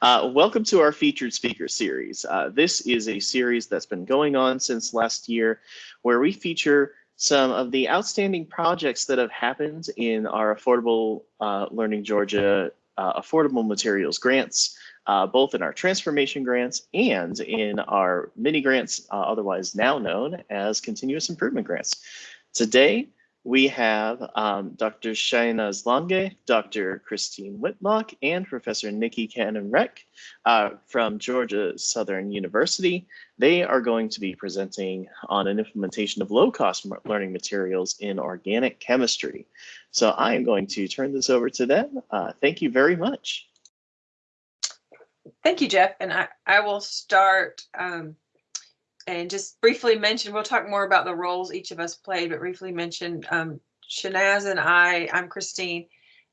Uh, welcome to our featured speaker series. Uh, this is a series that's been going on since last year where we feature some of the outstanding projects that have happened in our Affordable uh, Learning Georgia uh, Affordable Materials Grants, uh, both in our transformation grants and in our mini grants, uh, otherwise now known as continuous improvement grants. Today, we have um, Dr. Shainaz Landge, Dr. Christine Whitlock, and Professor Nikki Cannon-Reck uh, from Georgia Southern University. They are going to be presenting on an implementation of low-cost learning materials in organic chemistry. So I am going to turn this over to them. Uh, thank you very much. Thank you, Jeff. And I, I will start um, and just briefly mention, we'll talk more about the roles each of us played, but briefly mention um, Shainaz and I, I'm Christine.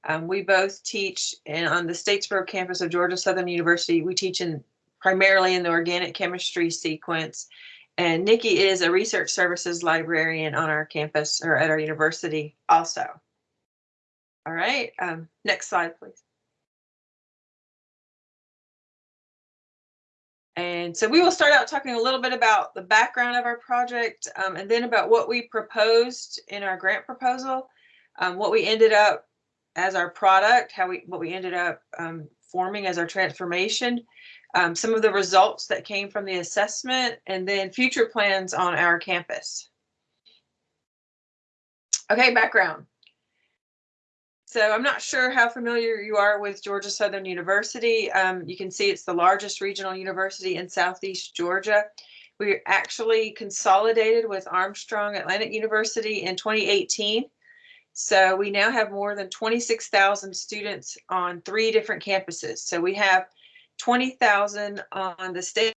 Um, we both teach in, on the Statesboro campus of Georgia Southern University. We teach in primarily in the organic chemistry sequence. And Nikki is a research services librarian on our campus or at our university also. All right, um, next slide, please. And so we will start out talking a little bit about the background of our project um, and then about what we proposed in our grant proposal, um, what we ended up as our product, how we what we ended up um, forming as our transformation, um, some of the results that came from the assessment, and then future plans on our campus. Okay, background. So I'm not sure how familiar you are with Georgia Southern University. Um, you can see it's the largest regional university in Southeast Georgia. We actually consolidated with Armstrong Atlantic University in 2018. So we now have more than 26,000 students on three different campuses. So we have 20,000 on the state,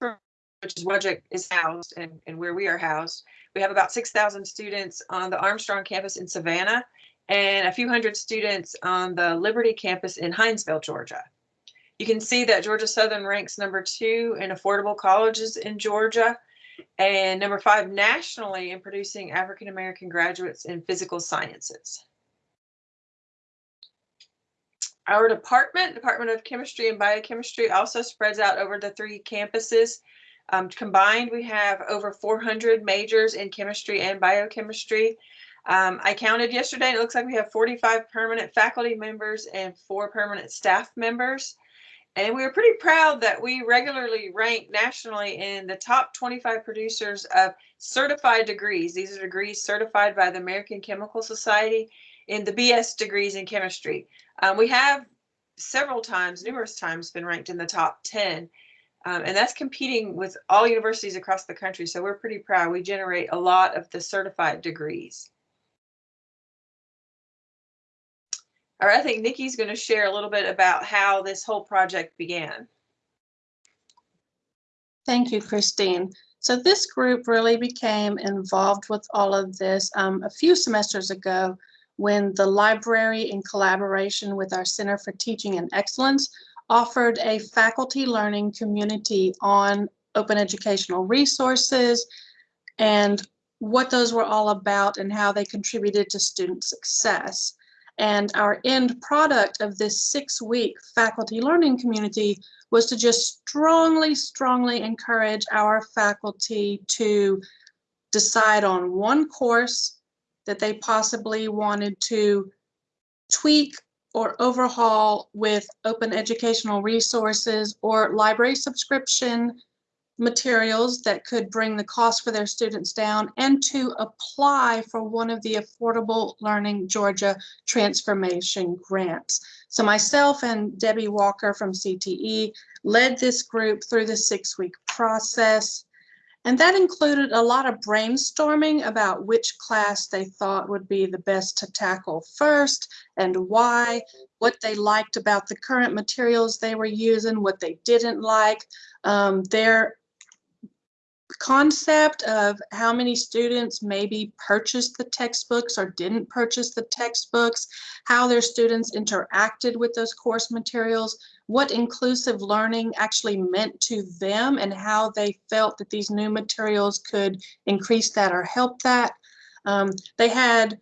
which is Wudgick is housed and, and where we are housed. We have about 6,000 students on the Armstrong campus in Savannah and a few hundred students on the Liberty campus in Hinesville, Georgia. You can see that Georgia Southern ranks number two in affordable colleges in Georgia and number five nationally in producing African American graduates in physical sciences. Our department, Department of Chemistry and Biochemistry, also spreads out over the three campuses um, combined, we have over 400 majors in chemistry and biochemistry. Um, I counted yesterday, and it looks like we have 45 permanent faculty members and four permanent staff members. And we are pretty proud that we regularly rank nationally in the top 25 producers of certified degrees. These are degrees certified by the American Chemical Society in the BS degrees in chemistry. Um, we have several times, numerous times, been ranked in the top 10 um, and that's competing with all universities across the country. So we're pretty proud. We generate a lot of the certified degrees. All right, I think Nikki's going to share a little bit about how this whole project began. Thank you, Christine. So this group really became involved with all of this um, a few semesters ago when the library in collaboration with our Center for Teaching and Excellence offered a faculty learning community on open educational resources and what those were all about and how they contributed to student success. And our end product of this six week faculty learning community was to just strongly, strongly encourage our faculty to decide on one course that they possibly wanted to tweak or overhaul with open educational resources or library subscription materials that could bring the cost for their students down and to apply for one of the Affordable Learning Georgia Transformation Grants. So myself and Debbie Walker from CTE led this group through the six-week process. And that included a lot of brainstorming about which class they thought would be the best to tackle first and why, what they liked about the current materials they were using, what they didn't like, um, their concept of how many students maybe purchased the textbooks or didn't purchase the textbooks, how their students interacted with those course materials, what inclusive learning actually meant to them and how they felt that these new materials could increase that or help that. Um, they had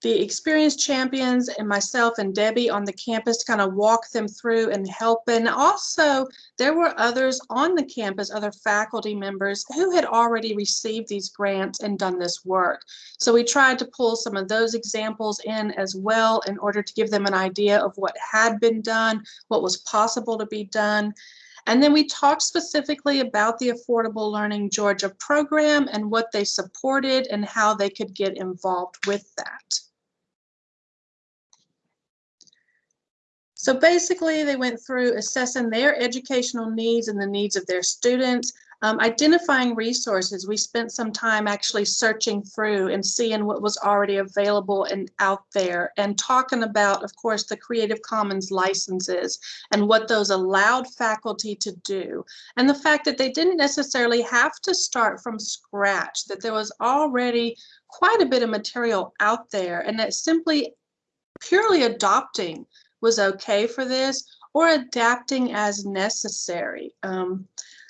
the experienced champions and myself and Debbie on the campus to kind of walk them through and help. And also there were others on the campus, other faculty members who had already received these grants and done this work. So we tried to pull some of those examples in as well in order to give them an idea of what had been done, what was possible to be done. And then we talked specifically about the Affordable Learning Georgia program and what they supported and how they could get involved with that. So basically, they went through assessing their educational needs and the needs of their students, um, identifying resources. We spent some time actually searching through and seeing what was already available and out there and talking about, of course, the Creative Commons licenses and what those allowed faculty to do. And the fact that they didn't necessarily have to start from scratch, that there was already quite a bit of material out there and that simply purely adopting was okay for this or adapting as necessary. Um,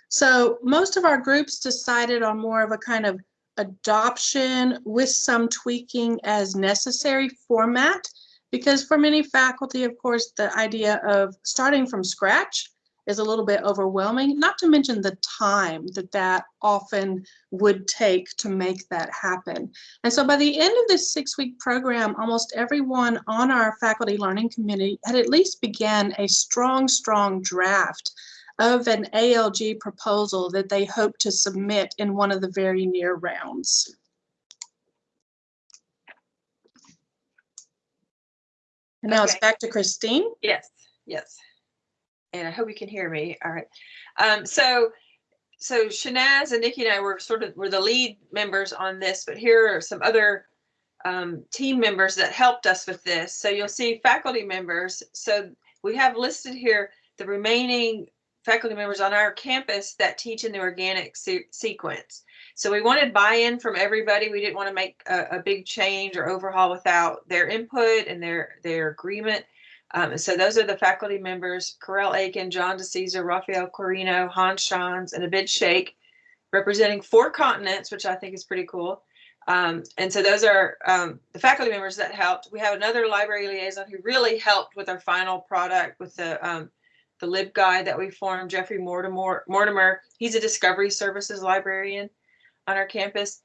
so most of our groups decided on more of a kind of adoption with some tweaking as necessary format because for many faculty, of course, the idea of starting from scratch is a little bit overwhelming, not to mention the time that that often would take to make that happen. And so by the end of this six-week program, almost everyone on our faculty learning committee had at least began a strong, strong draft of an ALG proposal that they hope to submit in one of the very near rounds. And now it's back to Christine. Yes, yes. And I hope you can hear me. All right. Um, so, so Shanaz and Nikki and I were sort of, were the lead members on this, but here are some other um, team members that helped us with this. So you'll see faculty members. So we have listed here the remaining faculty members on our campus that teach in the organic se- sequence. So we wanted buy-in from everybody. We didn't want to make a, a big change or overhaul without their input and their, their agreement. Um, so those are the faculty members, Karelle Aiken, John DeCesar, Rafael Quirino, Hans Schanz, and Abid Sheikh, representing four continents, which I think is pretty cool. Um, and so those are um, the faculty members that helped. We have another library liaison who really helped with our final product with the um, the lib guide that we formed, Jeffrey Mortimer. Mortimer, he's a discovery services librarian on our campus.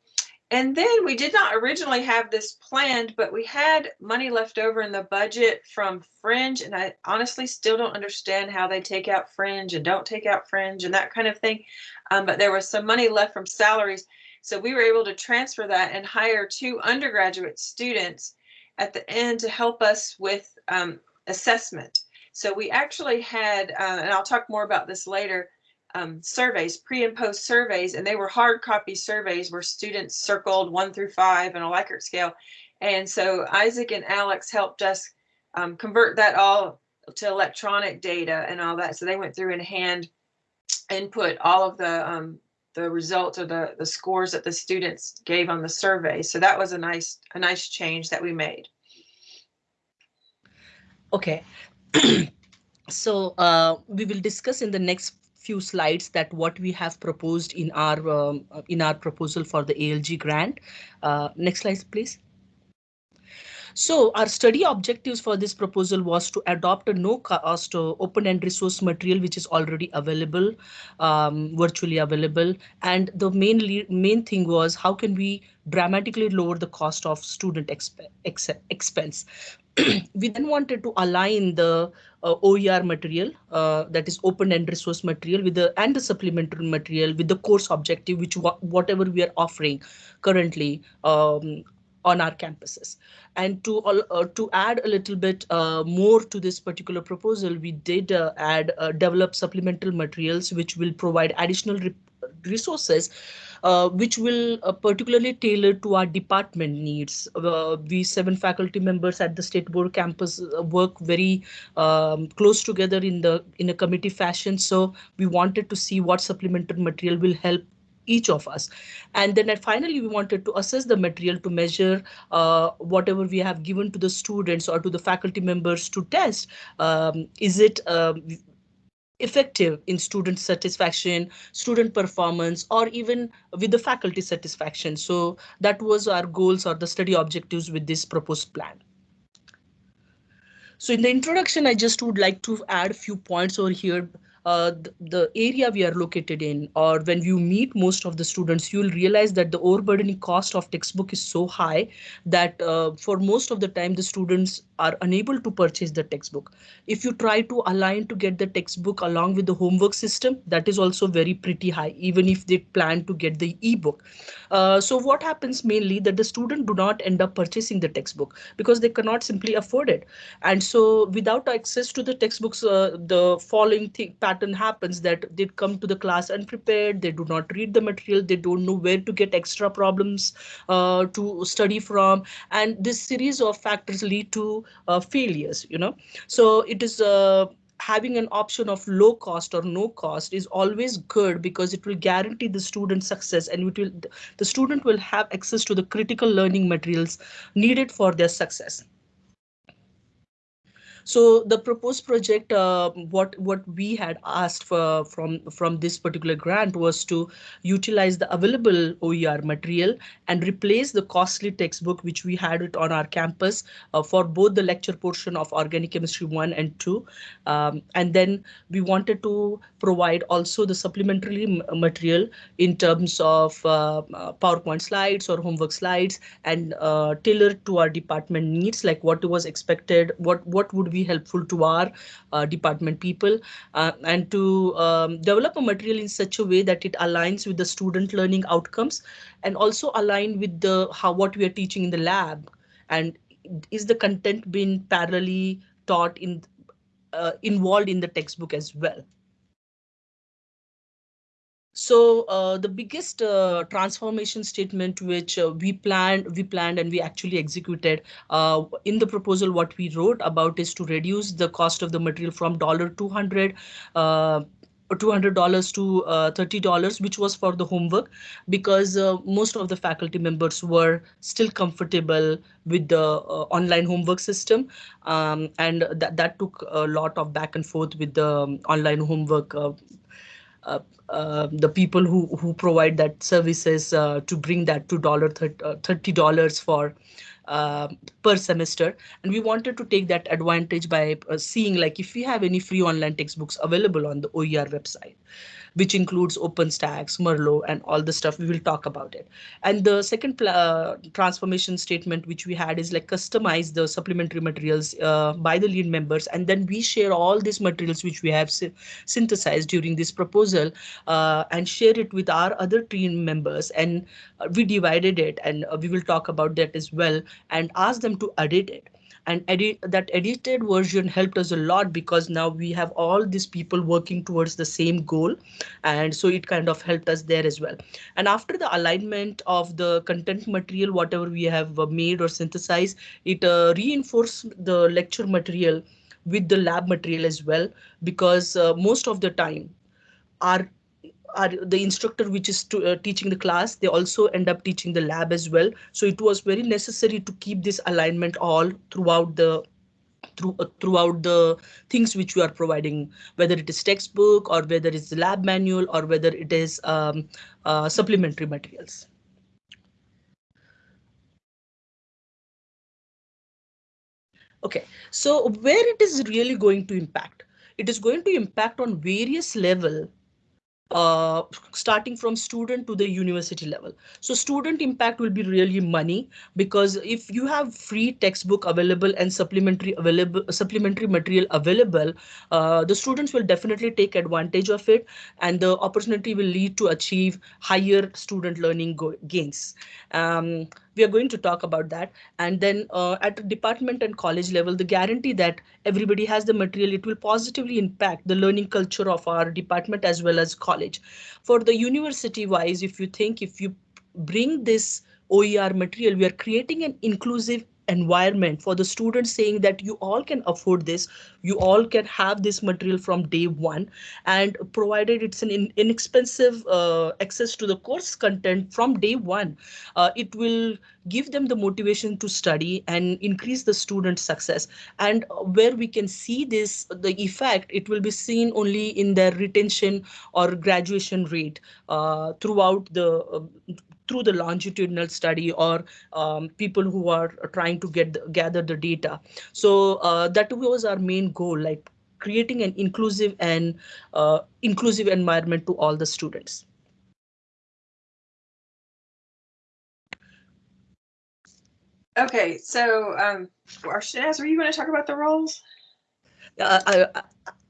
And then we did not originally have this planned, but we had money left over in the budget from Fringe. And I honestly still don't understand how they take out Fringe and don't take out Fringe and that kind of thing. Um, but there was some money left from salaries. So we were able to transfer that and hire two undergraduate students at the end to help us with um, assessment. So we actually had, uh, and I'll talk more about this later, um, surveys, pre and post surveys, and they were hard copy surveys where students circled one through five on a Likert scale. And so Isaac and Alex helped us um, convert that all to electronic data and all that. So they went through and hand input all of the um, the results or the the scores that the students gave on the survey. So that was a nice a nice change that we made. Okay. so uh, we will discuss in the next few slides that what we have proposed in our um, in our proposal for the ALG grant. Uh, next slide, please. So our study objectives for this proposal was to adopt a no cost uh, open and resource material which is already available, um, virtually available. And the main main thing was how can we dramatically lower the cost of student exp ex expense. we then wanted to align the uh, OER material uh, that is open and resource material with the and the supplementary material with the course objective which whatever we are offering currently um, on our campuses. And to uh, to add a little bit uh, more to this particular proposal, we did uh, add uh, develop supplemental materials which will provide additional re resources uh, which will uh, particularly tailor to our department needs. We seven faculty members at the Statesboro campus work very um, close together in the in a committee fashion. So we wanted to see what supplemental material will help each of us. And then finally, we wanted to assess the material to measure uh, whatever we have given to the students or to the faculty members to test. Um, is it um, effective in student satisfaction, student performance, or even with the faculty satisfaction. So that was our goals or the study objectives with this proposed plan. So in the introduction, I just would like to add a few points over here uh, the, the, area we are located in or when you meet most of the students, you'll realize that the overburdening cost of textbook is so high that uh, for most of the time the students are unable to purchase the textbook. If you try to align to get the textbook along with the homework system, that is also very pretty high, even if they plan to get the ebook. Uh, so what happens mainly that the student do not end up purchasing the textbook because they cannot simply afford it. And so without access to the textbooks, uh, the following thing pattern happens that they come to the class unprepared, they do not read the material, they don't know where to get extra problems uh, to study from. And this series of factors lead to failures, you know. So it is uh, having an option of low cost or no cost is always good because it will guarantee the student success and it will the student will have access to the critical learning materials needed for their success. So the proposed project, uh, what what we had asked for from from this particular grant was to utilize the available OER material and replace the costly textbook which we had it on our campus uh, for both the lecture portion of organic chemistry one and two, um, and then we wanted to provide also the supplementary material in terms of uh, uh, PowerPoint slides or homework slides and uh, tailored to our department needs, like what was expected, what what would be helpful to our uh, department people uh, and to um, develop a material in such a way that it aligns with the student learning outcomes and also align with the how what we are teaching in the lab and is the content being parallelly taught in uh, involved in the textbook as well. So uh, the biggest uh, transformation statement which uh, we planned, we planned and we actually executed uh, in the proposal, what we wrote about is to reduce the cost of the material from dollar two hundred. Uh, $200 to uh, $30, which was for the homework, because uh, most of the faculty members were still comfortable with the uh, online homework system. Um, and that, that took a lot of back and forth with the um, online homework uh, the people who who provide that services uh, to bring that to dollar thirty dollars for uh, per semester. And we wanted to take that advantage by uh, seeing like if we have any free online textbooks available on the OER website which includes OpenStax, Merlot, and all the stuff. We will talk about it. And the second uh, transformation statement which we had is like customize the supplementary materials uh, by the lead members, and then we share all these materials which we have synthesized during this proposal uh, and share it with our other team members. And uh, we divided it, and uh, we will talk about that as well, and ask them to edit it and edit that edited version helped us a lot because now we have all these people working towards the same goal. And so it kind of helped us there as well. And after the alignment of the content material whatever we have uh, made or synthesized it uh, reinforced the lecture material with the lab material as well because uh, most of the time our are the instructor which is to, uh, teaching the class they also end up teaching the lab as well. So it was very necessary to keep this alignment all throughout the through uh, throughout the things which we are providing whether it is textbook or whether it's the lab manual or whether it is um, uh, supplementary materials. Okay so where it is really going to impact? It is going to impact on various level uh, starting from student to the university level. So student impact will be really money because if you have free textbook available and supplementary available supplementary material available, uh, the students will definitely take advantage of it and the opportunity will lead to achieve higher student learning gains. Um, we are going to talk about that. And then uh, at department and college level, the guarantee that everybody has the material, it will positively impact the learning culture of our department as well as college. For the university wise, if you think if you bring this OER material, we are creating an inclusive environment for the students saying that you all can afford this you all can have this material from day one and provided it's an in, inexpensive uh, access to the course content from day one uh, it will give them the motivation to study and increase the student success. And where we can see this the effect it will be seen only in their retention or graduation rate uh, throughout the uh, through the longitudinal study or um, people who are trying to get the, gather the data. So uh, that was our main goal, like creating an inclusive and uh, inclusive environment to all the students. Okay, so um, Arshaz, are you going to talk about the roles? Uh, I,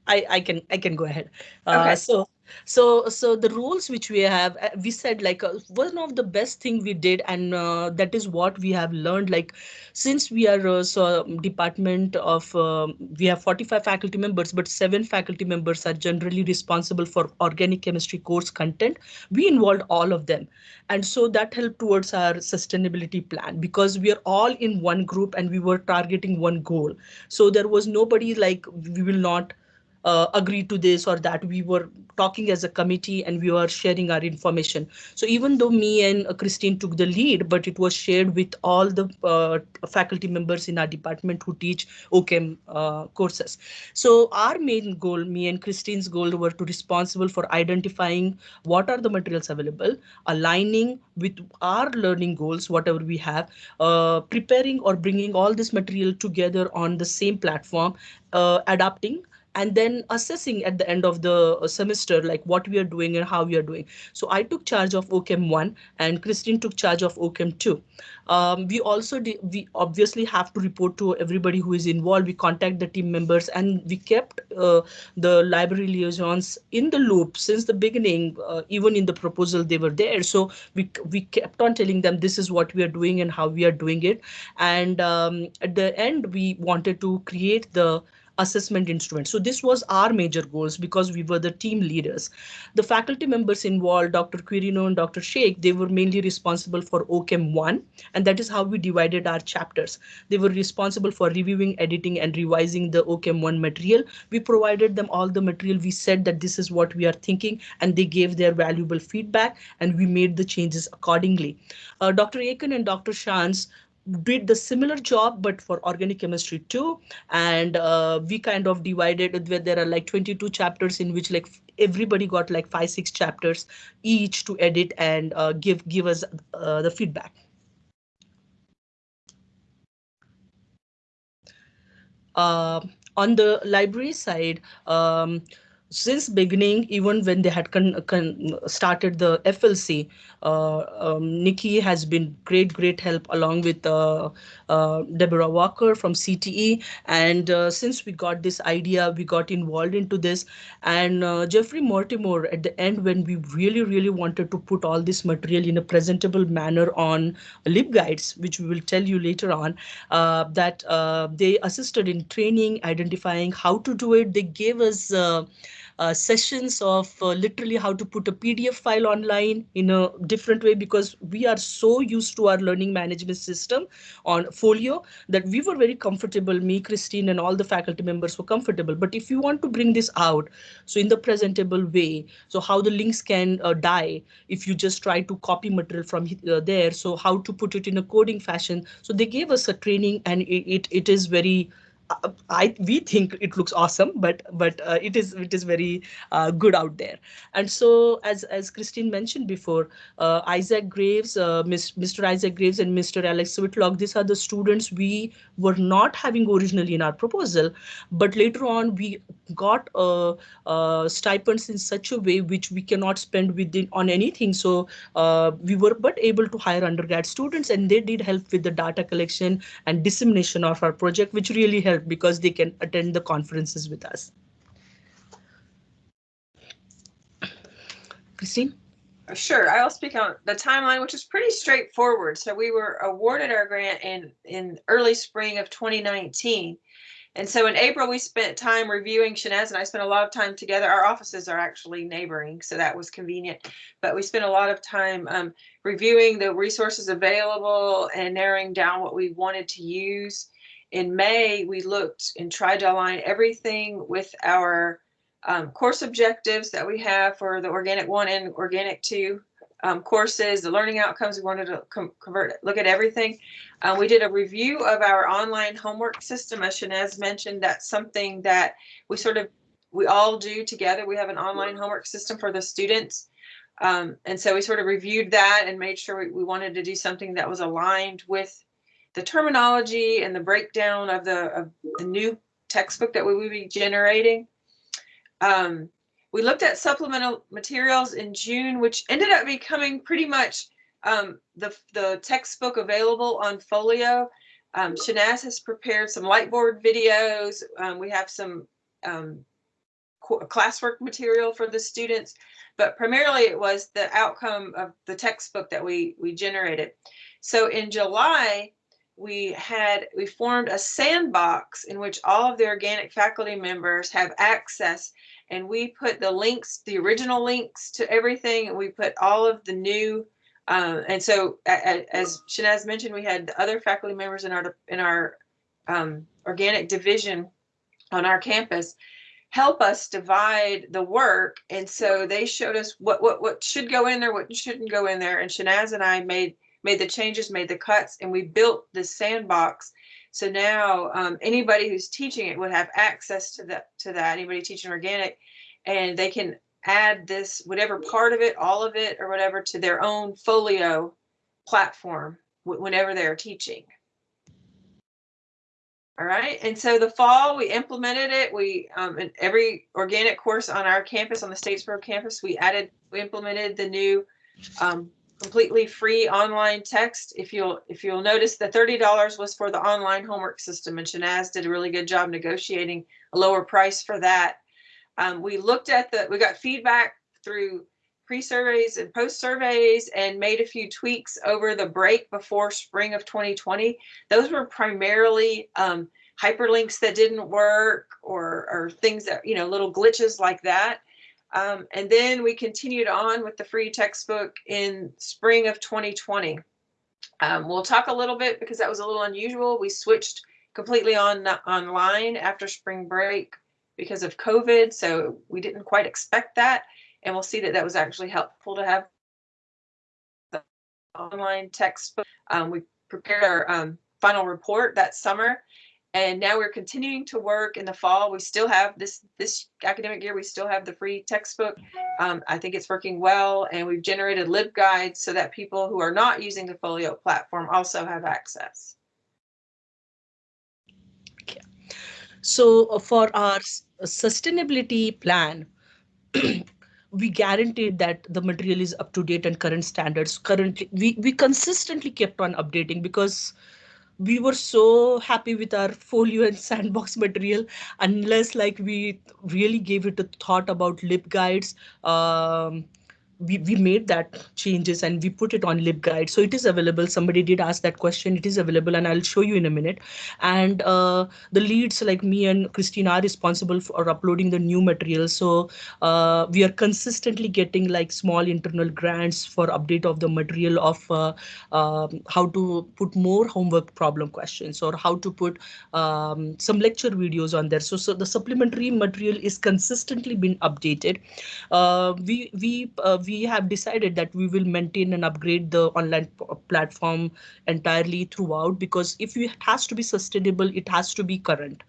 I, I can I can go ahead. Uh, Okay. So so so the rules which we have uh, we said like uh, one of the best thing we did and uh, that is what we have learned like since we are uh, so um, department of um, we have 45 faculty members but seven faculty members are generally responsible for organic chemistry course content. We involved all of them. And so that helped towards our sustainability plan because we are all in one group and we were targeting one goal. So there was nobody like we will not uh, agree to this or that we were talking as a committee and we were sharing our information. So even though me and uh, christine took the lead but it was shared with all the uh, faculty members in our department who teach ochem uh, courses. So our main goal me and christine's goal were to responsible for identifying what are the materials available aligning with our learning goals whatever we have uh, preparing or bringing all this material together on the same platform adapting and then assessing at the end of the uh, semester like what we are doing and how we are doing. So i took charge of ochem 1 and christine took charge of ochem 2 um, we also we obviously have to report to everybody who is involved. We contact the team members and we kept uh, the library liaisons in the loop since the beginning uh, even in the proposal they were there. So we we kept on telling them this is what we are doing and how we are doing it. And um, at the end we wanted to create the assessment instrument. So this was our major goals because we were the team leaders. The faculty members involved, Dr. Quirino and Dr. Sheikh, they were mainly responsible for OCHEM 1, and that is how we divided our chapters. They were responsible for reviewing, editing, and revising the OCHEM 1 material. We provided them all the material. We said that this is what we are thinking, and they gave their valuable feedback, and we made the changes accordingly. Uh, Dr. Aiken and Dr. Schanz did the similar job but for organic chemistry too. And uh, we kind of divided where there are like 22 chapters in which like everybody got like five six chapters each to edit and uh, give give us uh, the feedback. Uh, on the library side um, since beginning, even when they had started the FLC, uh, um, Nikki has been great, great help along with uh, uh, Deborah Walker from CTE. And uh, since we got this idea, we got involved into this. And uh, Jeffrey Mortimer, at the end, when we really, really wanted to put all this material in a presentable manner on LibGuides, which we will tell you later on, uh, that they assisted in training, identifying how to do it. They gave us uh, sessions of uh, literally how to put a PDF file online in a different way because we are so used to our learning management system on Folio that we were very comfortable. Me, Christine, and all the faculty members were comfortable. But if you want to bring this out, so in the presentable way, so how the links can uh, die if you just try to copy material from uh, there. So how to put it in a coding fashion. So they gave us a training and it, it, it is very I we think it looks awesome, but but uh, it is it is very uh, good out there. And so as as Christine mentioned before, uh, Isaac Graves, uh, Mr. Isaac Graves, and Mr. Alex Whitlock, these are the students we were not having originally in our proposal, but later on we got uh, stipends in such a way which we cannot spend within on anything. So we were but able to hire undergrad students, and they did help with the data collection and dissemination of our project, which really helped because they can attend the conferences with us. Christine? Sure, I'll speak on the timeline, which is pretty straightforward. So we were awarded our grant in, in early spring of 2019. And so in April, we spent time reviewing, Shanaz and I spent a lot of time together. Our offices are actually neighboring, so that was convenient. But we spent a lot of time um, reviewing the resources available and narrowing down what we wanted to use. In May, we looked and tried to align everything with our um, course objectives that we have for the Organic 1 and Organic 2 um, courses, the learning outcomes. We wanted to convert, look at everything. Uh, we did a review of our online homework system. As Shanaz mentioned, that's something that we sort of we all do together. We have an online homework system for the students. Um, and so we sort of reviewed that and made sure we, we wanted to do something that was aligned with the terminology and the breakdown of the of the new textbook that we would be generating. Um, we looked at supplemental materials in June, which ended up becoming pretty much um, the, the textbook available on Folio. Um, Shanaz has prepared some Lightboard videos. Um, we have some um, classwork material for the students, but primarily it was the outcome of the textbook that we, we generated. So in July, we had we formed a sandbox in which all of the organic faculty members have access and we put the links, the original links to everything, and we put all of the new. Um, and so, as Shanaz mentioned, we had other faculty members in our in our um, organic division on our campus help us divide the work. And so they showed us what what what should go in there, what shouldn't go in there. And Shanaz and I made made the changes, made the cuts, and we built this sandbox so now um, anybody who's teaching it would have access to that to that. Anybody teaching organic, and they can add this whatever part of it, all of it, or whatever to their own folio platform whenever they're teaching. All right, and so the fall we implemented it. We um, in every organic course on our campus, on the Statesboro campus, we added, we implemented the new um, completely free online text. If you'll if you'll notice, the thirty dollars was for the online homework system, and Shanaz did a really good job negotiating a lower price for that. Um, we looked at the we got feedback through pre-surveys and post-surveys and made a few tweaks over the break before spring of 2020. Those were primarily um, hyperlinks that didn't work or or things that you know little glitches like that. Um, and then we continued on with the free textbook in spring of 2020. Um, we'll talk a little bit because that was a little unusual. We switched completely on online after spring break because of COVID, so we didn't quite expect that. And we'll see that that was actually helpful to have the online textbook. Um, we prepared our um, final report that summer and now we're continuing to work in the fall. We still have this this academic year. We still have the free textbook. Um, I think it's working well, and we've generated LibGuides so that people who are not using the Folio platform also have access. So uh, for our uh, sustainability plan, we guaranteed that the material is up to date and current standards. Currently, we we consistently kept on updating because we were so happy with our folio and sandbox material unless like we really gave it a thought about LibGuides um, we, we made that changes and we put it on libguide so it is available. Somebody did ask that question. It is available and i'll show you in a minute. And uh, the leads like me and christine are responsible for uploading the new material. So uh, we are consistently getting like small internal grants for update of the material of uh, um, how to put more homework problem questions or how to put um, some lecture videos on there. So so the supplementary material is consistently been updated. Uh, we we uh, we have decided that we will maintain and upgrade the online platform entirely throughout because if it has to be sustainable, it has to be current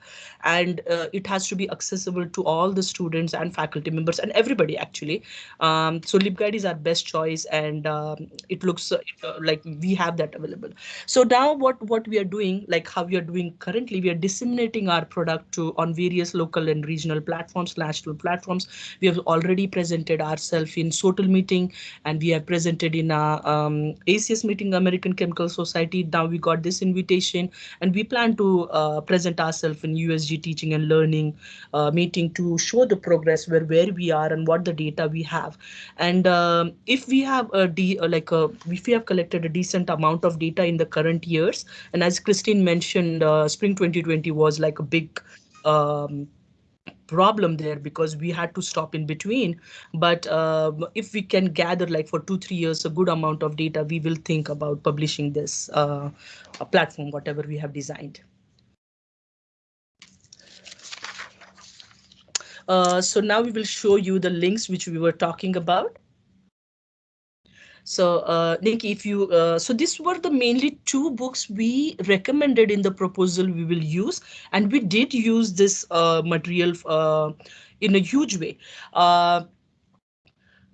and uh, it has to be accessible to all the students and faculty members and everybody actually. Um, so LibGuide is our best choice and um, it looks uh, like we have that available. So now what, what we are doing, like how we are doing currently, we are disseminating our product to on various local and regional platforms, national platforms. We have already presented ourselves in SoTL meeting and we have presented in a um, ACS meeting, American Chemical Society. Now we got this invitation and we plan to uh, present ourselves in USG teaching and learning uh, meeting to show the progress where, where we are and what the data we have. And um, if we have a D, uh, like a, if we have collected a decent amount of data in the current years, and as Christine mentioned, uh, spring 2020 was like a big um, problem there because we had to stop in between. But uh, if we can gather like for two three years a good amount of data we will think about publishing this uh, platform whatever we have designed. Uh, so now we will show you the links which we were talking about so, uh, Nikki, if you, uh, so these were the mainly two books we recommended in the proposal we will use, and we did use this uh, material uh, in a huge way. Uh,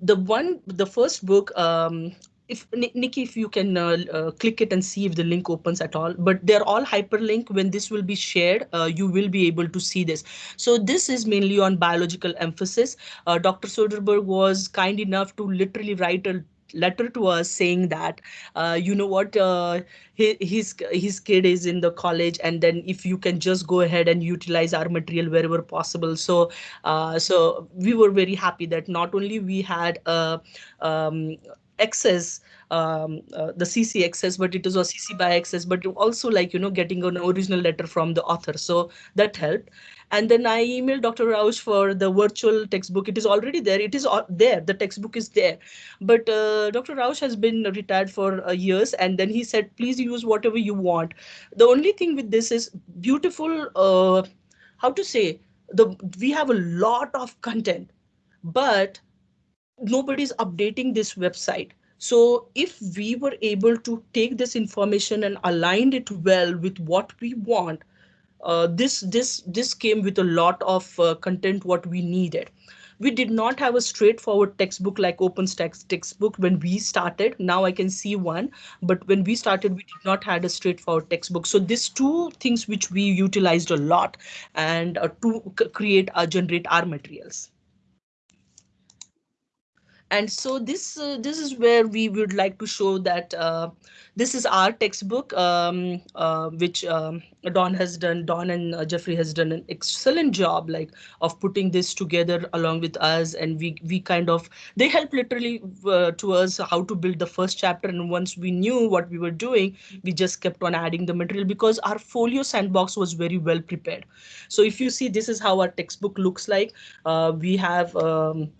the one, the first book, um, if Nikki, if you can uh, uh, click it and see if the link opens at all, but they're all hyperlink. When this will be shared, uh, you will be able to see this. So this is mainly on biological emphasis. Uh, Dr. Soderberg was kind enough to literally write a letter to us saying that uh, you know what uh, his, his kid is in the college and then if you can just go ahead and utilize our material wherever possible. So uh, so we were very happy that not only we had a um, access um, uh, the CC access, but it is a CC by access, but also like, you know, getting an original letter from the author. So that helped. And then I emailed Dr. Reusch for the virtual textbook. It is already there. It is there. The textbook is there. But uh, Dr. Reusch has been retired for uh, years. And then he said, please use whatever you want. The only thing with this is beautiful, uh, how to say, the we have a lot of content, but nobody's updating this website. So if we were able to take this information and align it well with what we want, uh, this this this came with a lot of uh, content what we needed we did not have a straightforward textbook like OpenStax textbook when we started. Now I can see one, but when we started, we did not had a straightforward textbook. So these two things which we utilized a lot and uh, to create or generate our materials and so this uh, this is where we would like to show that uh, this is our textbook um, uh, which um, Don has done Don and uh, Jeffrey has done an excellent job like of putting this together along with us. And we we kind of they help literally uh, to us how to build the first chapter. And once we knew what we were doing we just kept on adding the material because our folio sandbox was very well prepared. So if you see this is how our textbook looks like. Uh, we have um,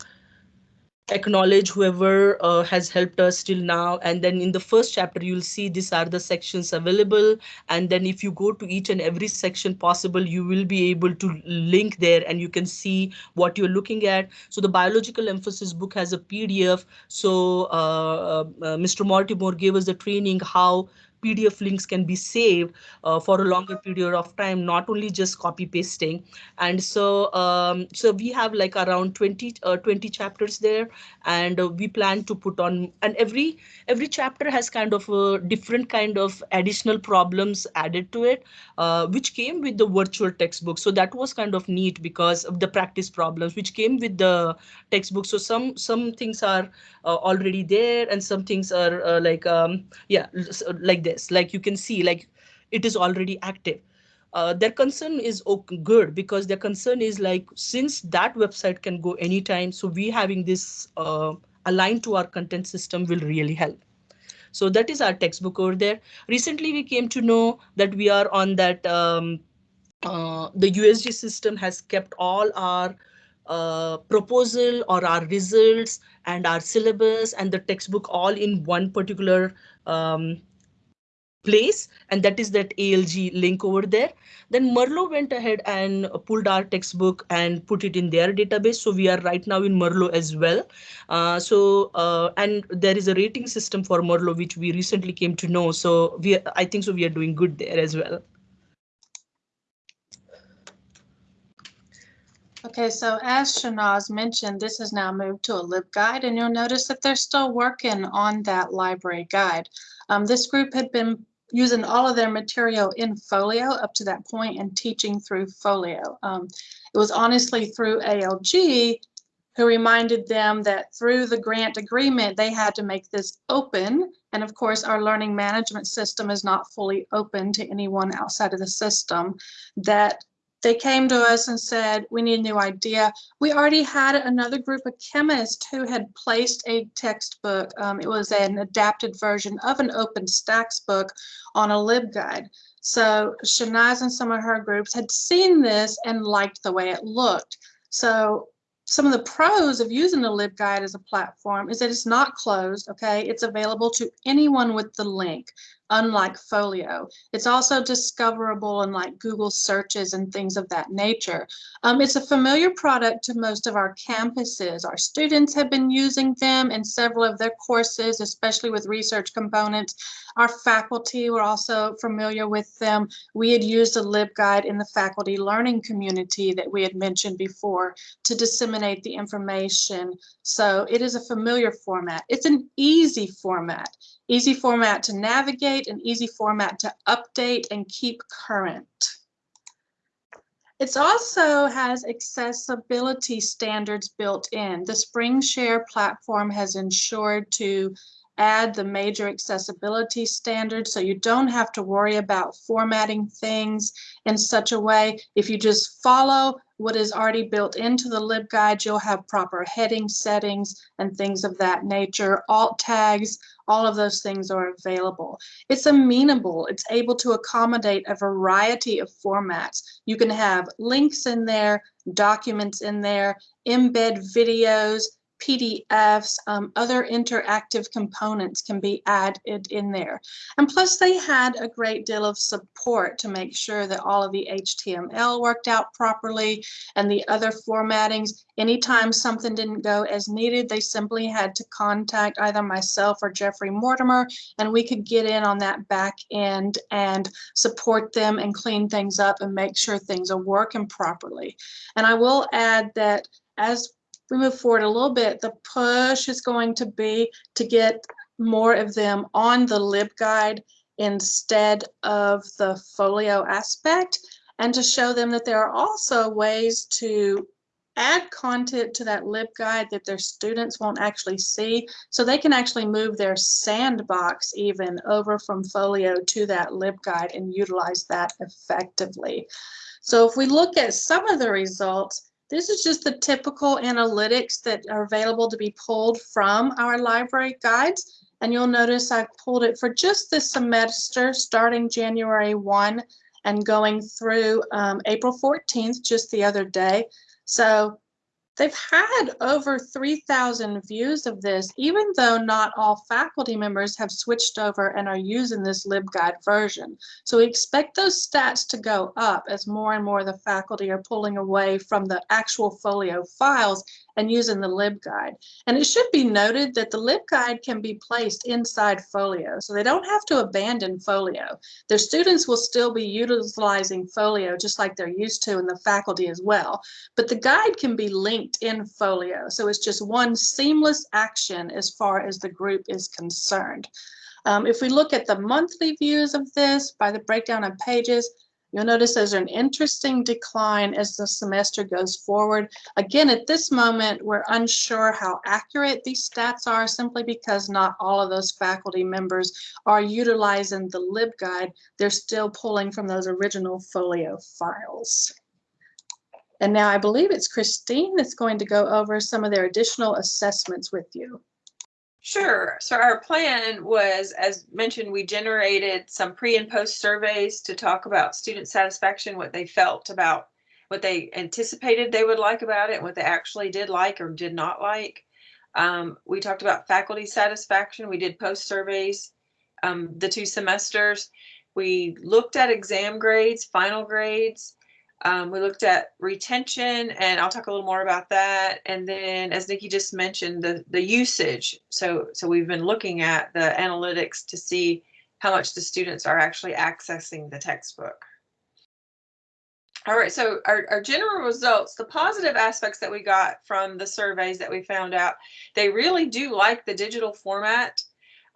acknowledge whoever uh, has helped us till now. And then in the first chapter you'll see these are the sections available. And then if you go to each and every section possible you will be able to link there and you can see what you're looking at. So the biological emphasis book has a pdf so uh, uh, mr mortimer gave us the training how PDF links can be saved uh, for a longer period of time, not only just copy pasting. And so, um, so we have like around 20, uh, 20 chapters there, and uh, we plan to put on, and every every chapter has kind of a different kind of additional problems added to it, uh, which came with the virtual textbook. So that was kind of neat because of the practice problems, which came with the textbook. So some some things are uh, already there, and some things are uh, like um, yeah, like this. Like you can see, like it is already active. Uh, their concern is okay, good because their concern is like since that website can go anytime, so we having this uh, aligned to our content system will really help. So that is our textbook over there. Recently, we came to know that we are on that um, uh, the USG system has kept all our uh, proposal or our results and our syllabus and the textbook all in one particular um, place and that is that ALG link over there. Then Merlot went ahead and pulled our textbook and put it in their database. So we are right now in Merlot as well. Uh, so uh, and there is a rating system for Merlot which we recently came to know. So we I think so we are doing good there as well. Okay, so as Shanaz mentioned, this has now moved to a LibGuide, and you'll notice that they're still working on that library guide. Um, this group had been using all of their material in Folio up to that point and teaching through Folio. Um, it was honestly through ALG who reminded them that through the grant agreement, they had to make this open. And of course, our learning management system is not fully open to anyone outside of the system. That they came to us and said, we need a new idea. We already had another group of chemists who had placed a textbook. Um, it was an adapted version of an OpenStax book on a LibGuide. So Shanaz and some of her groups had seen this and liked the way it looked. So some of the pros of using the LibGuide as a platform is that it's not closed, okay? It's available to anyone with the link, unlike Folio. It's also discoverable in like Google searches and things of that nature. Um, it's a familiar product to most of our campuses. Our students have been using them in several of their courses, especially with research components. Our faculty were also familiar with them. We had used a LibGuide in the faculty learning community that we had mentioned before to disseminate the information. So it is a familiar format. It's an easy format, easy format to navigate, and easy format to update and keep current. It also has accessibility standards built in. The SpringShare platform has ensured to add the major accessibility standards so you don't have to worry about formatting things in such a way. If you just follow what is already built into the LibGuide, you'll have proper heading settings and things of that nature. Alt tags, all of those things are available. It's amenable. It's able to accommodate a variety of formats. You can have links in there, documents in there, embed videos, PDFs, um, other interactive components can be added in there. And plus they had a great deal of support to make sure that all of the HTML worked out properly and the other formattings. Anytime something didn't go as needed, they simply had to contact either myself or Jeffrey Mortimer and we could get in on that back end and support them and clean things up and make sure things are working properly. And I will add that as we move forward a little bit, the push is going to be to get more of them on the LibGuide instead of the folio aspect and to show them that there are also ways to add content to that LibGuide that their students won't actually see. So they can actually move their sandbox even over from folio to that LibGuide and utilize that effectively. So if we look at some of the results, this is just the typical analytics that are available to be pulled from our library guides. And you'll notice I pulled it for just this semester, starting January 1 and going through um, April 14th, just the other day. So They've had over 3,000 views of this, even though not all faculty members have switched over and are using this LibGuide version. So we expect those stats to go up as more and more of the faculty are pulling away from the actual folio files and using the LibGuide. And it should be noted that the LibGuide can be placed inside Folio, so they don't have to abandon Folio. Their students will still be utilizing Folio just like they're used to and the faculty as well. But the guide can be linked in Folio, so it's just one seamless action as far as the group is concerned. Um, if we look at the monthly views of this by the breakdown of pages, You'll notice there's an interesting decline as the semester goes forward. Again, at this moment, we're unsure how accurate these stats are simply because not all of those faculty members are utilizing the LibGuide. They're still pulling from those original folio files. And now I believe it's Christine that's going to go over some of their additional assessments with you. Sure. So our plan was, as mentioned, we generated some pre and post surveys to talk about student satisfaction, what they felt about what they anticipated they would like about it, what they actually did like or did not like. Um, we talked about faculty satisfaction. We did post surveys um, the two semesters. We looked at exam grades, final grades, um, we looked at retention and I'll talk a little more about that. And then as Nikki just mentioned, the, the usage. So, so we've been looking at the analytics to see how much the students are actually accessing the textbook. All right, so our, our general results, the positive aspects that we got from the surveys that we found out, they really do like the digital format.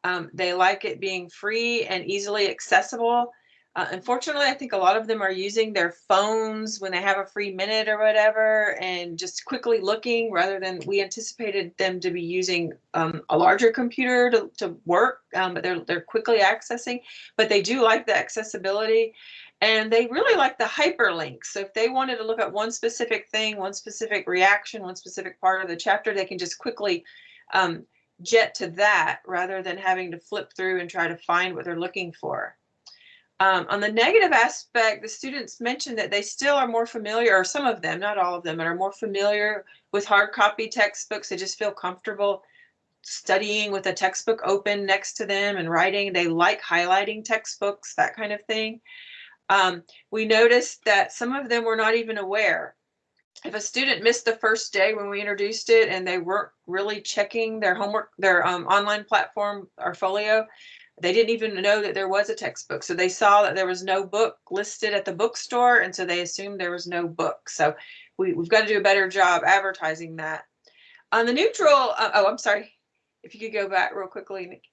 Um, they like it being free and easily accessible. Uh, unfortunately, I think a lot of them are using their phones when they have a free minute or whatever and just quickly looking rather than we anticipated them to be using um, a larger computer to, to work, um, but they're, they're quickly accessing, but they do like the accessibility and they really like the hyperlinks. So if they wanted to look at one specific thing, one specific reaction, one specific part of the chapter, they can just quickly um, jet to that rather than having to flip through and try to find what they're looking for. Um, on the negative aspect, the students mentioned that they still are more familiar, or some of them, not all of them, but are more familiar with hard copy textbooks. They just feel comfortable studying with a textbook open next to them and writing. They like highlighting textbooks, that kind of thing. Um, we noticed that some of them were not even aware. If a student missed the first day when we introduced it and they weren't really checking their homework, their um, online platform, our folio, they didn't even know that there was a textbook. So they saw that there was no book listed at the bookstore, and so they assumed there was no book. So we, we've got to do a better job advertising that. On the neutral, uh, oh, I'm sorry, if you could go back real quickly, Nikki.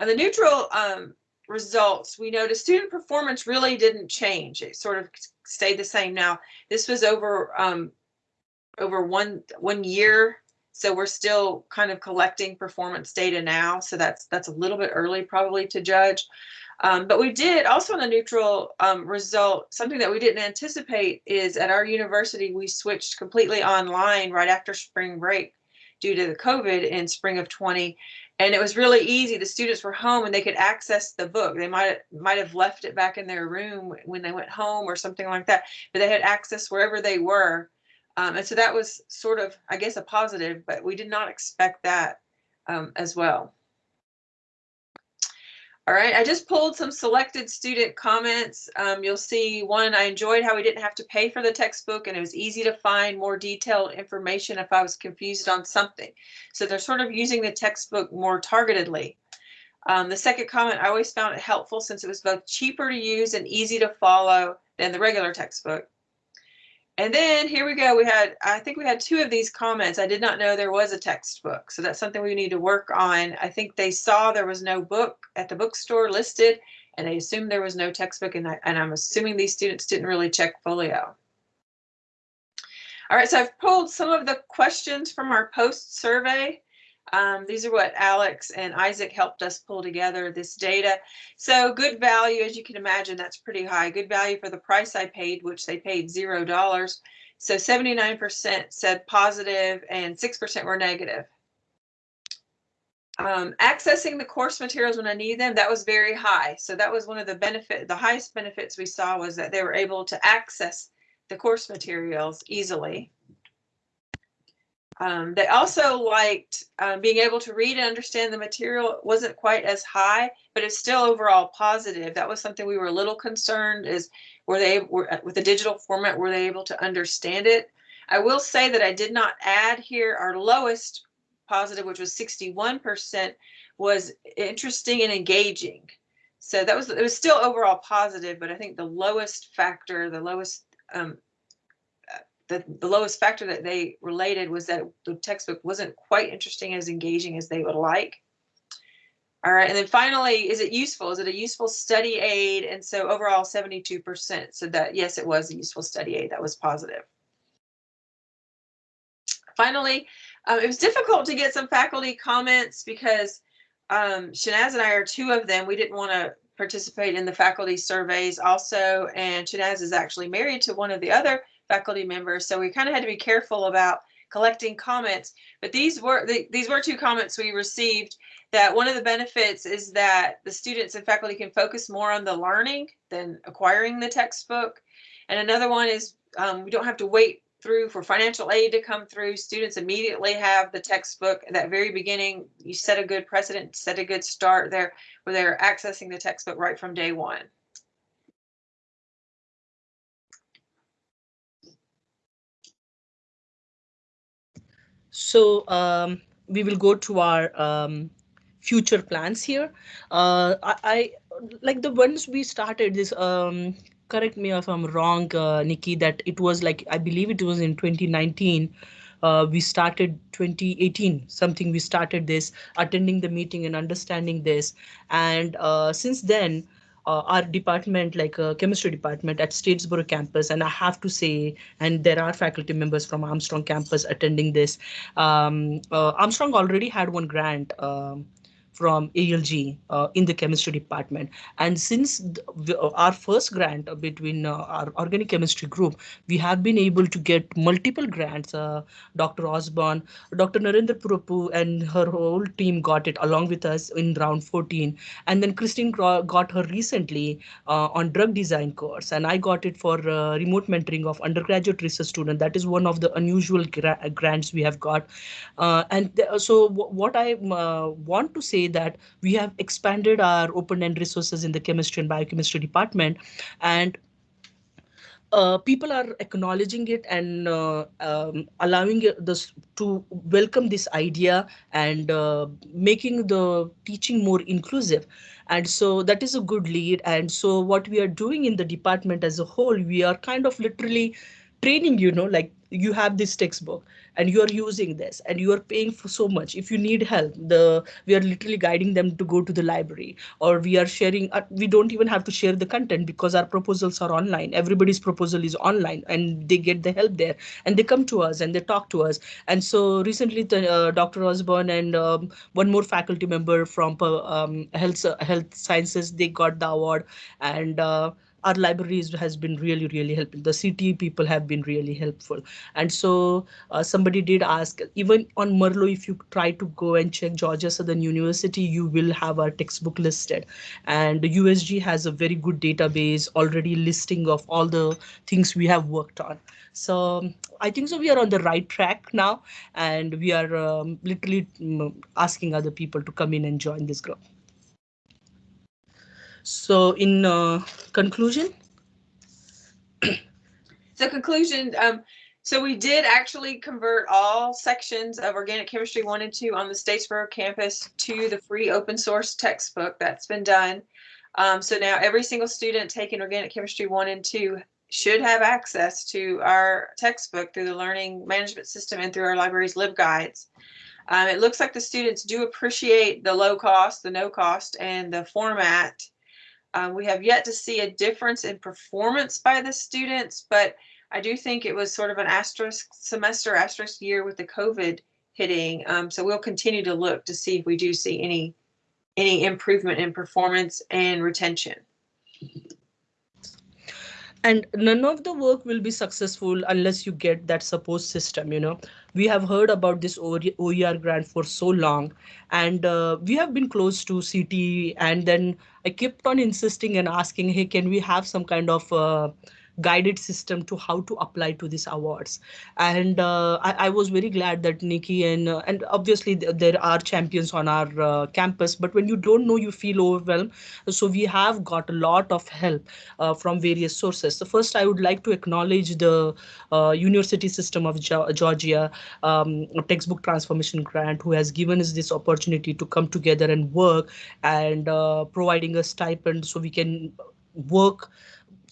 On the neutral um, results, we noticed student performance really didn't change. It sort of stayed the same. Now, this was over um, over one one year so we're still kind of collecting performance data now. So that's that's a little bit early probably to judge. Um, but we did also on the neutral um, result, something that we didn't anticipate is at our university, we switched completely online right after spring break due to the COVID in spring of 20. And it was really easy. The students were home and they could access the book. They might might have left it back in their room when they went home or something like that, but they had access wherever they were um, and so that was sort of, I guess, a positive, but we did not expect that um, as well. All right, I just pulled some selected student comments. Um, you'll see one, I enjoyed how we didn't have to pay for the textbook and it was easy to find more detailed information if I was confused on something. So they're sort of using the textbook more targetedly. Um, the second comment, I always found it helpful since it was both cheaper to use and easy to follow than the regular textbook. And then here we go. We had, I think we had two of these comments. I did not know there was a textbook. So that's something we need to work on. I think they saw there was no book at the bookstore listed and they assumed there was no textbook. And, I, and I'm assuming these students didn't really check folio. All right, so I've pulled some of the questions from our post survey. Um, these are what Alex and Isaac helped us pull together this data. So good value, as you can imagine, that's pretty high. Good value for the price I paid, which they paid zero dollars. So 79% said positive and 6% were negative. Um, accessing the course materials when I need them, that was very high. So that was one of the benefit, the highest benefits we saw was that they were able to access the course materials easily. Um, they also liked um, being able to read and understand the material it wasn't quite as high, but it's still overall positive. That was something we were a little concerned is were they were, with the digital format, were they able to understand it? I will say that I did not add here our lowest positive, which was 61%, was interesting and engaging. So that was, it was still overall positive, but I think the lowest factor, the lowest um, the, the lowest factor that they related was that the textbook wasn't quite interesting as engaging as they would like. All right, and then finally, is it useful? Is it a useful study aid? And so overall 72% said that yes, it was a useful study aid. That was positive. Finally, um, it was difficult to get some faculty comments because um, Shainaz and I are two of them. We didn't want to participate in the faculty surveys also, and Shainaz is actually married to one of the other faculty members. So we kind of had to be careful about collecting comments. But these were the, these were two comments we received that one of the benefits is that the students and faculty can focus more on the learning than acquiring the textbook. And another one is um, we don't have to wait through for financial aid to come through. Students immediately have the textbook at that very beginning. You set a good precedent, set a good start there where they're accessing the textbook right from day one. So um, we will go to our um, future plans here. Uh, I, I, like the ones we started this. Um, correct me if I'm wrong, uh, Nikki. That it was like I believe it was in 2019. Uh, we started 2018 something we started this attending the meeting and understanding this and uh, since then uh, our department, like uh, chemistry department at Statesboro campus, and I have to say, and there are faculty members from Armstrong campus attending this. Um, uh, Armstrong already had one grant. Um, from ALG uh, in the chemistry department. And since the, our first grant between uh, our organic chemistry group, we have been able to get multiple grants. Uh, Dr. Osborne, Dr. Narendra Purapu and her whole team got it along with us in round 14. And then Christine got her recently uh, on drug design course. And I got it for uh, remote mentoring of undergraduate research student. That is one of the unusual gra grants we have got. Uh, and so what I want to say that we have expanded our open-end resources in the chemistry and biochemistry department and uh, people are acknowledging it and uh, um, allowing this to welcome this idea and uh, making the teaching more inclusive. And so that is a good lead and so what we are doing in the department as a whole we are kind of literally training you know like you have this textbook and you are using this and you are paying for so much. If you need help the we are literally guiding them to go to the library or we are sharing uh, we don't even have to share the content because our proposals are online. Everybody's proposal is online and they get the help there and they come to us and they talk to us. And so recently the, uh, dr osborne and um, one more faculty member from uh, um, health uh, health sciences they got the award and uh, our libraries has been really, really helpful. The CT people have been really helpful. And so uh, somebody did ask, even on Merlot, if you try to go and check Georgia Southern University, you will have our textbook listed. And USG has a very good database already listing of all the things we have worked on. So I think so we are on the right track now, and we are um, literally mm, asking other people to come in and join this group. So in uh, conclusion. so conclusion, um, so we did actually convert all sections of organic chemistry one and two on the Statesboro campus to the free open source textbook. That's been done. Um, so now every single student taking organic chemistry one and two should have access to our textbook through the learning management system and through our library's LibGuides. Um, it looks like the students do appreciate the low cost, the no cost, and the format um, we have yet to see a difference in performance by the students, but I do think it was sort of an asterisk semester, asterisk year with the COVID hitting. Um, so we'll continue to look to see if we do see any any improvement in performance and retention. And none of the work will be successful unless you get that support system, you know we have heard about this OER grant for so long, and uh, we have been close to CT. And then I kept on insisting and asking, hey, can we have some kind of uh, guided system to how to apply to these awards. And uh, I, I, was very glad that Nikki and uh, and obviously th there are champions on our uh, campus, but when you don't know, you feel overwhelmed. So we have got a lot of help uh, from various sources. So first, I would like to acknowledge the uh, University System of Georgia um, textbook transformation grant, who has given us this opportunity to come together and work and uh, providing a stipend so we can work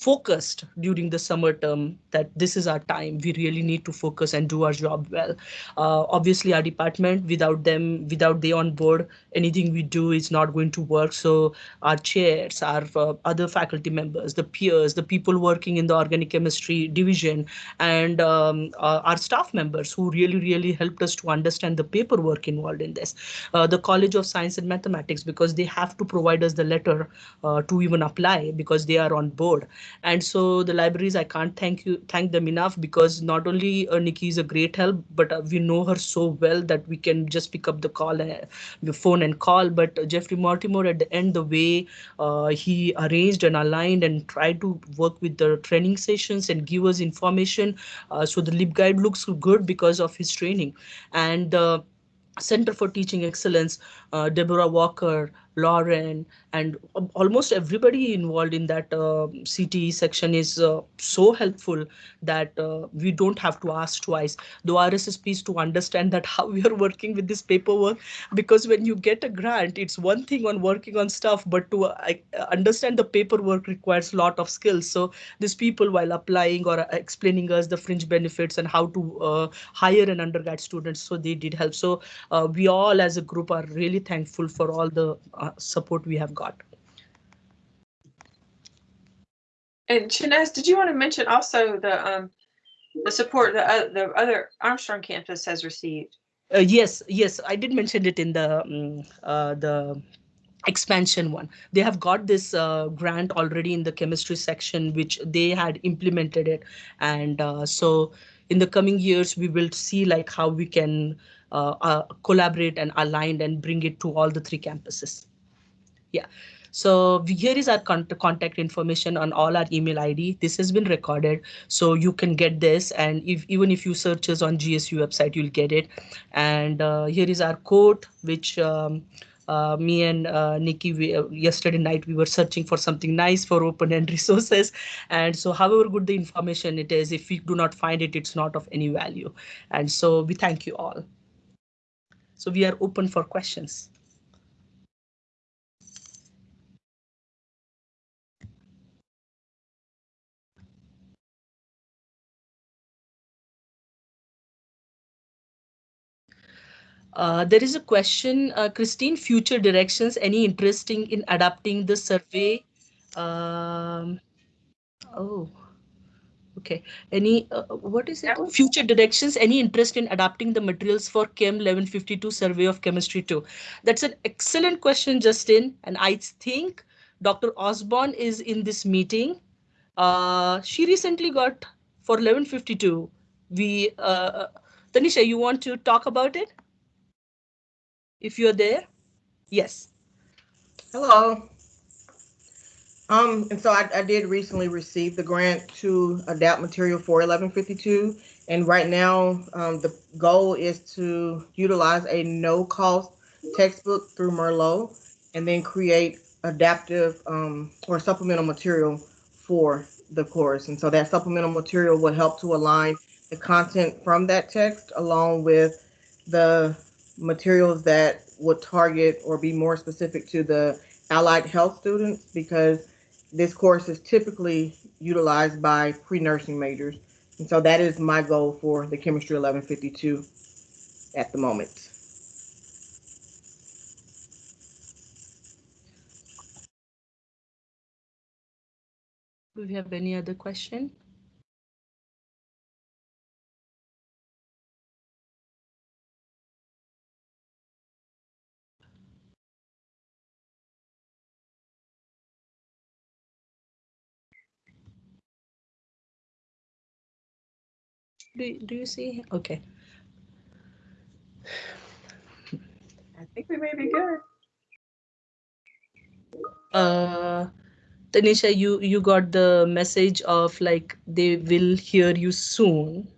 focused during the summer term that this is our time. We really need to focus and do our job well. Uh, obviously, our department, without them, without they on board, anything we do is not going to work. So our chairs, our uh, other faculty members, the peers, the people working in the organic chemistry division, and um, uh, our staff members who really, really helped us to understand the paperwork involved in this. Uh, the College of Science and Mathematics, because they have to provide us the letter uh, to even apply because they are on board and so the libraries i can't thank you thank them enough because not only uh, nikki is a great help but uh, we know her so well that we can just pick up the call uh, the phone and call. But uh, jeffrey mortimer at the end the way uh, he arranged and aligned and tried to work with the training sessions and give us information uh, so the LibGuide looks good because of his training. And the Center for Teaching Excellence, uh, Deborah Walker, Lauren, and almost everybody involved in that uh, CTE section is uh, so helpful that uh, we don't have to ask twice. The RSSP is to understand that how we are working with this paperwork, because when you get a grant, it's one thing on working on stuff, but to uh, understand the paperwork requires a lot of skills. So these people, while applying or explaining us the fringe benefits and how to uh, hire an undergrad student, so they did help. So we all as a group are really thankful for all the support we have got. And Shainaz, did you want to mention also the, um, the support the, uh, the other Armstrong campus has received? Uh, yes, yes, I did mention it in the um, uh, the expansion one. They have got this uh, grant already in the chemistry section, which they had implemented it, and uh, so in the coming years we will see like how we can uh, uh, collaborate and align and bring it to all the three campuses. Yeah. So here is our con- contact information on all our email ID. This has been recorded, so you can get this. And if even if you search us on GSU website, you'll get it. And uh, here is our code, which um, uh, me and uh, Nikki, we, uh, yesterday night, we were searching for something nice for open-end resources. And so however good the information it is, if we do not find it, it's not of any value. And so we thank you all. So we are open for questions. Uh, there is a question, uh, Christine, future directions, any interesting in adapting the survey? Um, oh, okay. Any, uh, what is it? Future directions, any interest in adapting the materials for Chem 1152 survey of chemistry 2? That's an excellent question, Justin. And I think Dr. Osborne is in this meeting. Uh, she recently got for 1152. We, uh, Tanisha, you want to talk about it? If you're there. Yes. Hello. Um, and so I, I did recently receive the grant to adapt material for eleven fifty-two. And right now, um, the goal is to utilize a no-cost textbook through Merlot and then create adaptive, um, or supplemental material for the course. And so that supplemental material would help to align the content from that text along with the materials that would target or be more specific to the allied health students because this course is typically utilized by pre-nursing majors. And so that is my goal for the chemistry 1152 at the moment. Do we have any other question? Do, do you see? Okay. I think we may be good. Uh, Tanisha, you, you got the message of like they will hear you soon.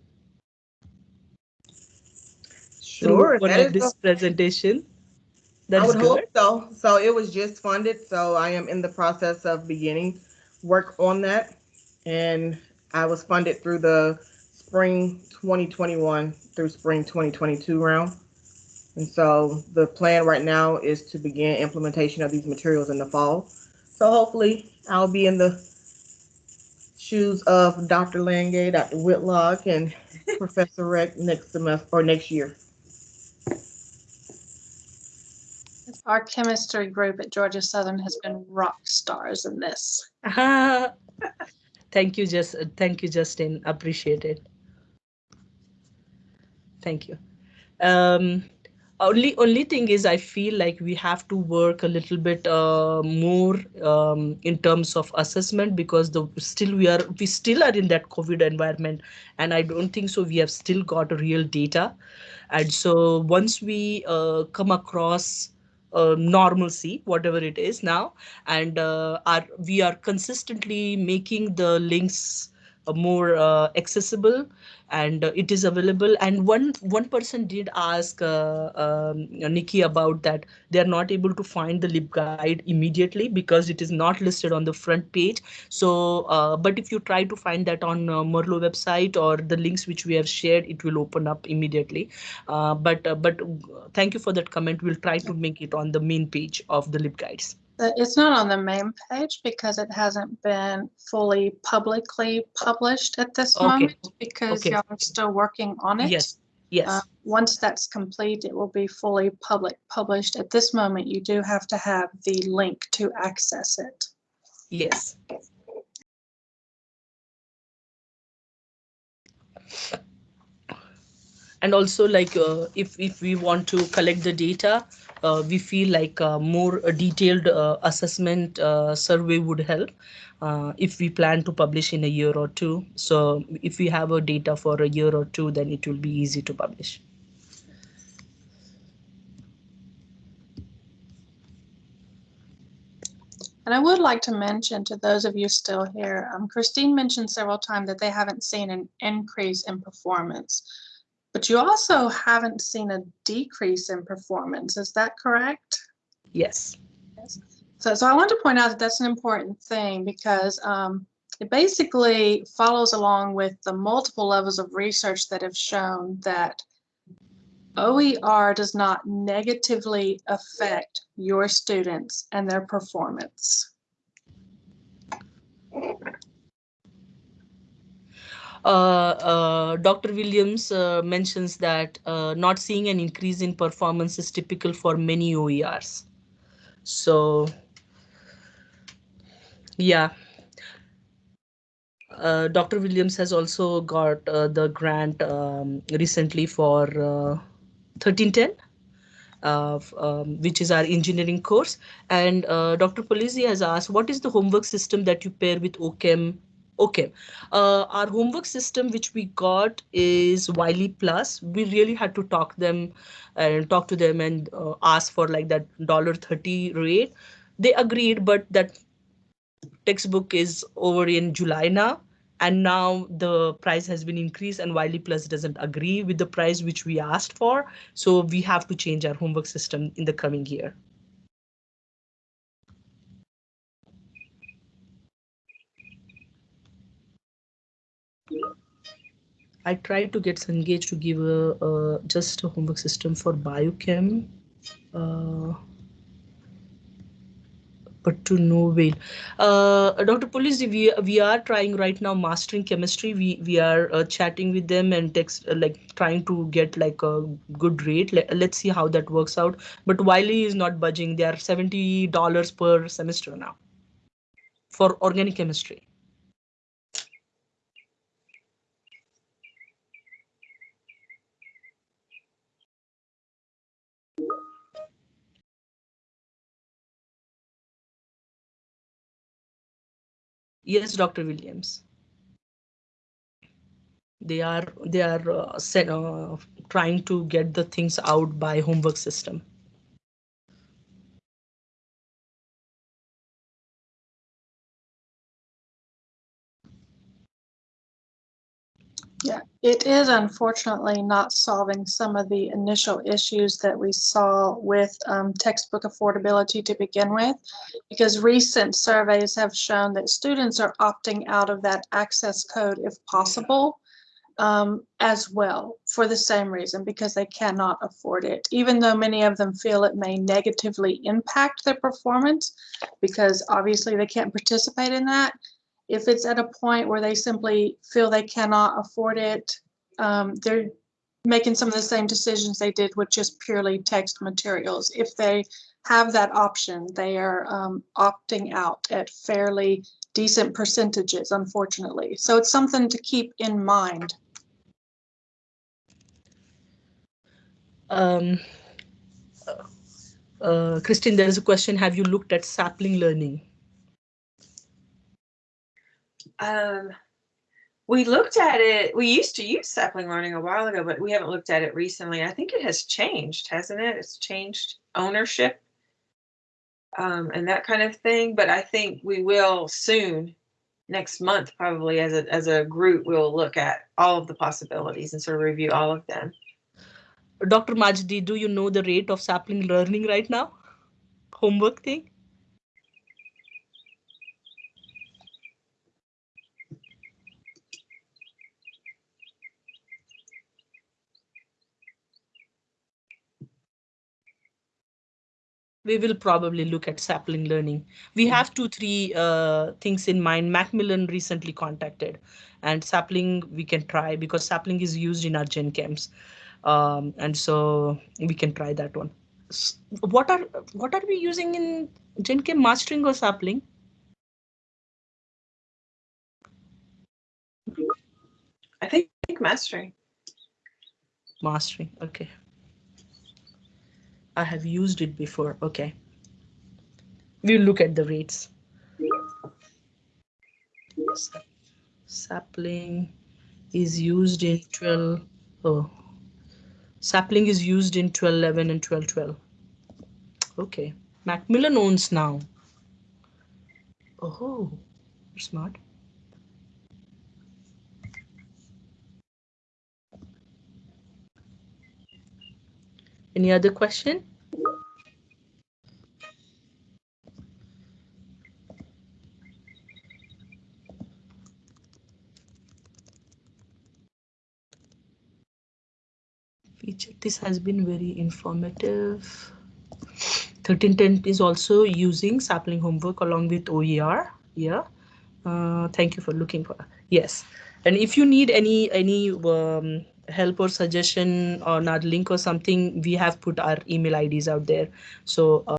Sure, one of this presentation. I would hope so. So it was just funded, so I am in the process of beginning work on that. And I was funded through the spring 2021 through spring 2022 round. And so the plan right now is to begin implementation of these materials in the fall. So hopefully I'll be in the shoes of Dr. Landge, Dr. Whitlock, and Professor Reck next semester or next year. Our chemistry group at Georgia Southern has been rock stars in this. Thank you, just thank you, Justin. Appreciate it. Thank you. Um, only only thing is, I feel like we have to work a little bit uh, more um, in terms of assessment because the still we are we still are in that COVID environment, and I don't think so. We have still got real data, and so once we uh, come across uh, normalcy, whatever it is now, and uh, are we are consistently making the links more uh, accessible and uh, it is available. And one one person did ask uh, um, Nikki about that they are not able to find the libguide immediately because it is not listed on the front page. So but if you try to find that on Merlot website or the links which we have shared it will open up immediately. But but thank you for that comment. We'll try to make it on the main page of the libguides it's not on the main page because it hasn't been fully publicly published at this okay. moment because okay. y'all are still working on it. Yes, yes. Uh, once that's complete, it will be fully public published. At this moment, you do have to have the link to access it. Yes and also like uh, if if we want to collect the data uh, we feel like uh, more uh, detailed uh, assessment survey would help if we plan to publish in a year or two so if we have a data for a year or two then it will be easy to publish And I would like to mention to those of you still here, um, Christine mentioned several times that they haven't seen an increase in performance. But you also haven't seen a decrease in performance. Is that correct? yes yes. So, so I want to point out that that's an important thing because um, it basically follows along with the multiple levels of research that have shown that OER does not negatively affect your students and their performance. Uh, uh, Dr. Williams uh, mentions that not seeing an increase in performance is typical for many OERs. So, yeah. Uh, Dr. Williams has also got uh, the grant um, recently for uh, 1310. Uh, um, which is our engineering course. And Dr. Polizzi has asked, what is the homework system that you pair with OChem Okay, uh, our homework system, which we got, is Wiley Plus. We really had to talk them and talk to them and uh, ask for like that dollar thirty rate. They agreed, but that textbook is over in July now, and now the price has been increased, and Wiley Plus doesn't agree with the price which we asked for. So we have to change our homework system in the coming year. I tried to get Cengage to give a, a just a homework system for biochem, uh, but to no avail. Uh, Dr. Polizzi, we we are trying right now mastering chemistry. We we are uh, chatting with them and text uh, like trying to get like a good rate. Let, let's see how that works out. But Wiley is not budging. They are seventy dollars per semester now for organic chemistry. Yes, Dr. Williams. They are they are uh, set, uh, trying to get the things out by homework system. Yeah, it is unfortunately not solving some of the initial issues that we saw with um, textbook affordability to begin with, because recent surveys have shown that students are opting out of that access code if possible um, as well for the same reason, because they cannot afford it, even though many of them feel it may negatively impact their performance, because obviously they can't participate in that if it's at a point where they simply feel they cannot afford it, um, they're making some of the same decisions they did with just purely text materials. If they have that option, they are um, opting out at fairly decent percentages, unfortunately. So it's something to keep in mind. Um, uh, Christine, there is a question. Have you looked at sapling learning? Um, we looked at it, we used to use sapling learning a while ago, but we haven't looked at it recently. I think it has changed, hasn't it? It's changed ownership. Um, and that kind of thing, but I think we will soon, next month, probably as a, as a group, we'll look at all of the possibilities and sort of review all of them. Dr. Majdi, do you know the rate of sapling learning right now? Homework thing? We will probably look at sapling learning. We have two, three uh, things in mind. Macmillan recently contacted and sapling we can try because sapling is used in our gen chems. Um, and so we can try that one. What are what are we using in gen chem mastering or sapling? I think mastering. Mastering, okay. I have used it before, okay. We'll look at the rates. Sap- Sapling is used in 12, oh. Sapling is used in 1211 and 1212. Okay, Macmillan owns now. Oh, smart. Any other question? This has been very informative. 1310 is also using sapling homework along with OER. Yeah. Uh, thank you for looking for, yes. And if you need any, any um, help or suggestion on our link or something, we have put our email IDs out there. So. Uh,